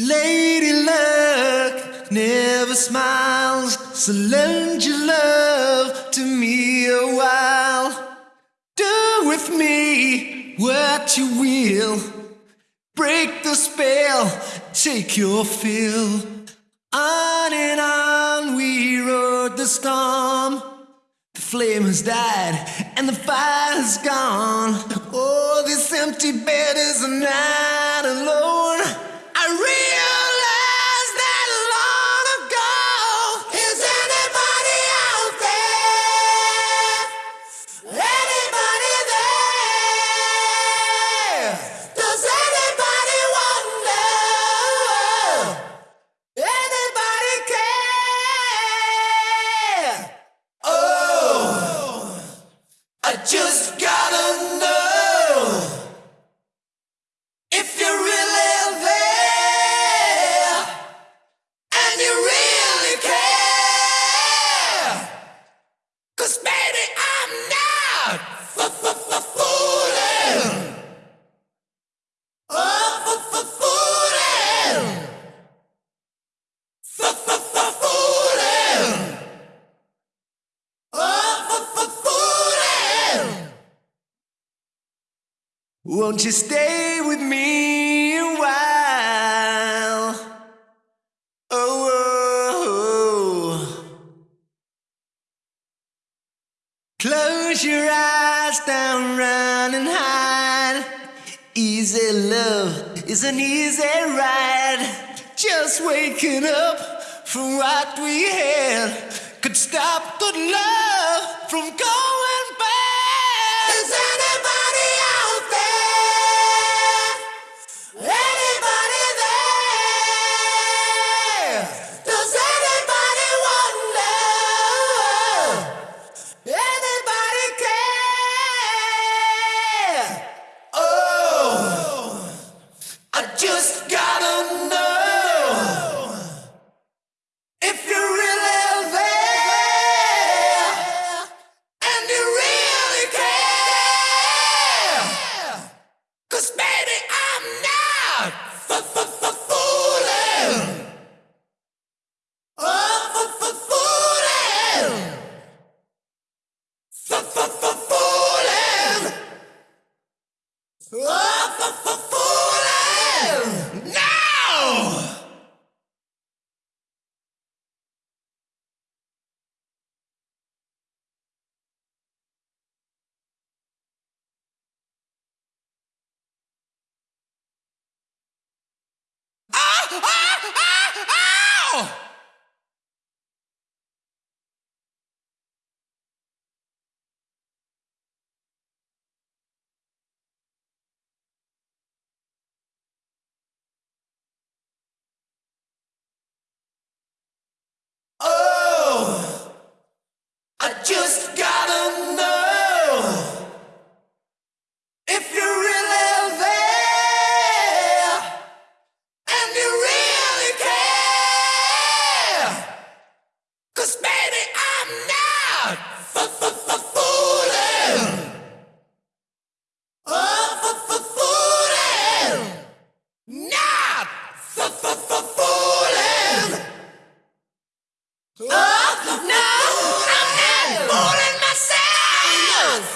Lady Luck never smiles, so lend your love to me a while. Do with me what you will. Break the spell, take your fill. On and on we rode the storm. The flame has died and the fire's gone. Oh, this empty bed is not alone. Won't you stay with me a while? Oh, oh, oh. Close your eyes down, run and hide. Easy love is an easy ride. Just waking up from what we had could stop the love from going bad.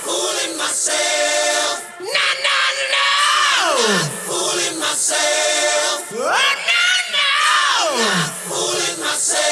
fooling myself. No, no, no. Not fooling myself. Oh, no, no. Not fooling myself.